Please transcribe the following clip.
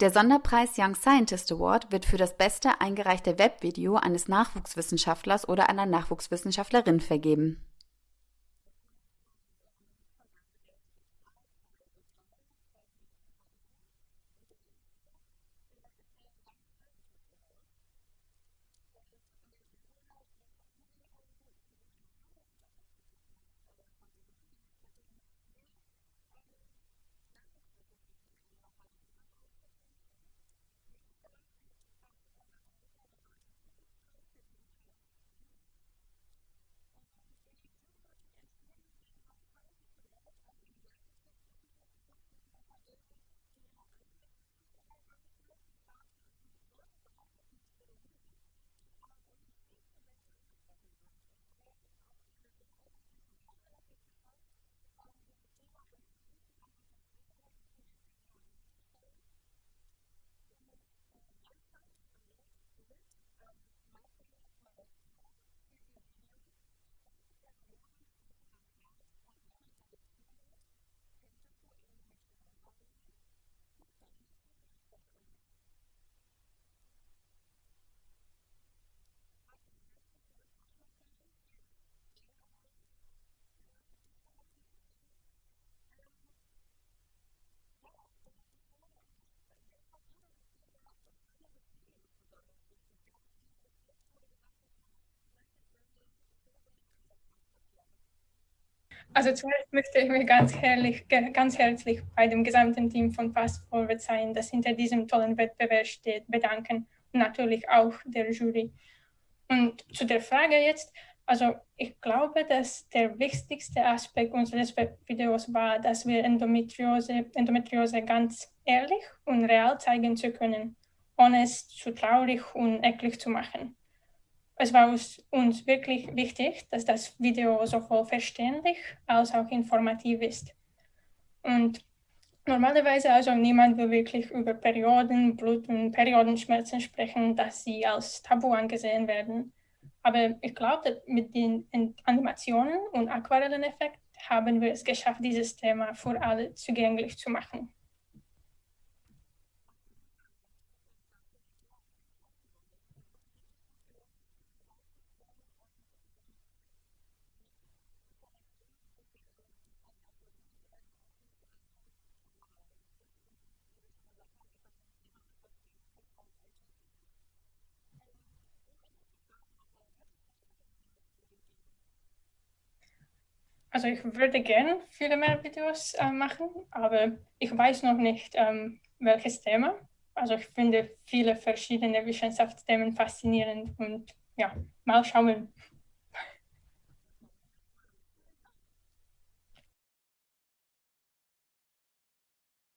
Der Sonderpreis Young Scientist Award wird für das beste eingereichte Webvideo eines Nachwuchswissenschaftlers oder einer Nachwuchswissenschaftlerin vergeben. Also zuerst möchte ich mich ganz, herrlich, ganz herzlich bei dem gesamten Team von Fast Forward Sein, das hinter diesem tollen Wettbewerb steht, bedanken und natürlich auch der Jury. Und zu der Frage jetzt, also ich glaube, dass der wichtigste Aspekt unseres Videos war, dass wir Endometriose, Endometriose ganz ehrlich und real zeigen zu können, ohne es zu traurig und eklig zu machen es war uns wirklich wichtig, dass das Video sowohl verständlich als auch informativ ist. Und normalerweise also niemand will wirklich über Perioden, Blut- und Periodenschmerzen sprechen, dass sie als Tabu angesehen werden. Aber ich glaube, mit den Animationen und Aquarelleneffekt haben wir es geschafft, dieses Thema für alle zugänglich zu machen. Also ich würde gerne viele mehr Videos äh, machen, aber ich weiß noch nicht, ähm, welches Thema. Also ich finde viele verschiedene Wissenschaftsthemen faszinierend und ja, mal schauen.